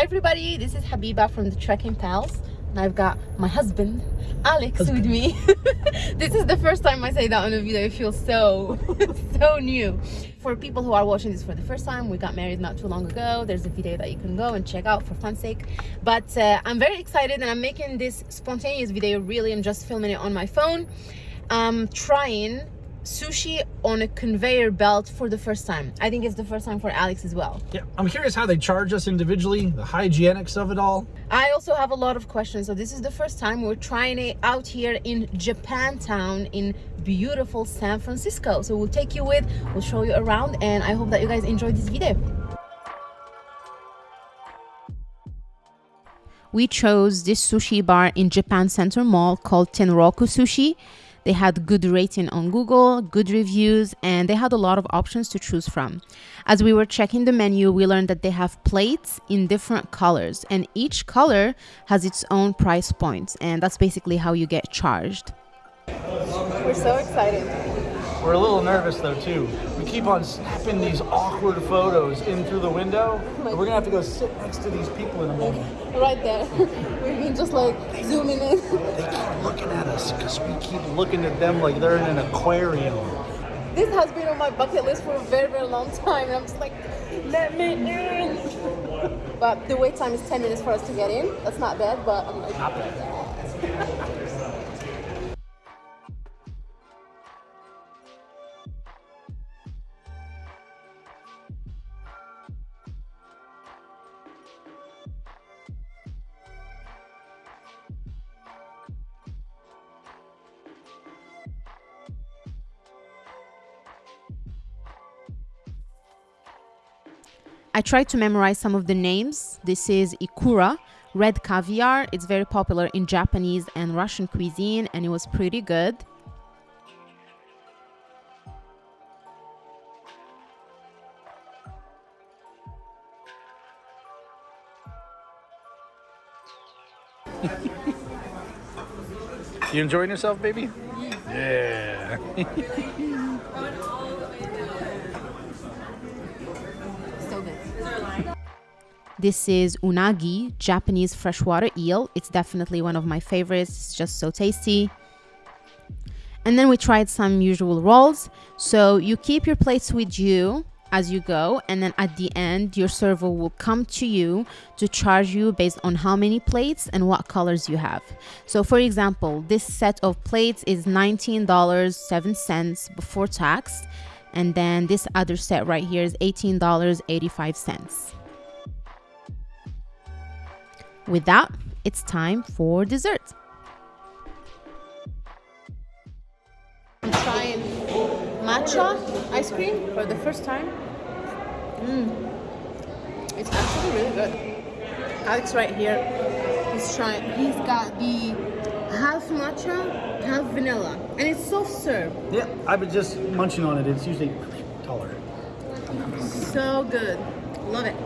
Hi everybody, this is Habiba from the Trekking Pals and I've got my husband Alex husband. with me. this is the first time I say that on a video. It feels so, so new. For people who are watching this for the first time, we got married not too long ago. There's a video that you can go and check out for fun sake. But uh, I'm very excited and I'm making this spontaneous video really I'm just filming it on my phone. I'm trying sushi on a conveyor belt for the first time. I think it's the first time for Alex as well. Yeah, I'm curious how they charge us individually, the hygienics of it all. I also have a lot of questions. So this is the first time we're trying it out here in Japantown in beautiful San Francisco. So we'll take you with, we'll show you around and I hope that you guys enjoyed this video. We chose this sushi bar in Japan Center Mall called Tenroku Sushi. They had good rating on Google, good reviews, and they had a lot of options to choose from. As we were checking the menu, we learned that they have plates in different colors, and each color has its own price points, and that's basically how you get charged. We're so excited. We're a little nervous though too. We keep on snapping these awkward photos in through the window. Like, we're gonna have to go sit next to these people in a moment. Right there. We've been just like zooming in. They keep looking at us because we keep looking at them like they're in an aquarium. This has been on my bucket list for a very, very long time. And I'm just like, let me in. but the wait time is 10 minutes for us to get in. That's not bad, but I'm like, not bad. I tried to memorize some of the names. This is Ikura, red caviar. It's very popular in Japanese and Russian cuisine and it was pretty good. you enjoying yourself, baby? Yeah. This is unagi, Japanese freshwater eel. It's definitely one of my favorites. It's just so tasty. And then we tried some usual rolls. So you keep your plates with you as you go and then at the end your server will come to you to charge you based on how many plates and what colors you have so for example this set of plates is $19.07 before tax and then this other set right here is $18.85 with that, it's time for dessert. I'm trying matcha ice cream for the first time. Mm. It's actually really good. Alex right here, he's trying, he's got the half matcha, half vanilla, and it's soft serve. Yeah, I've been just munching on it. It's usually taller. So good. Love it.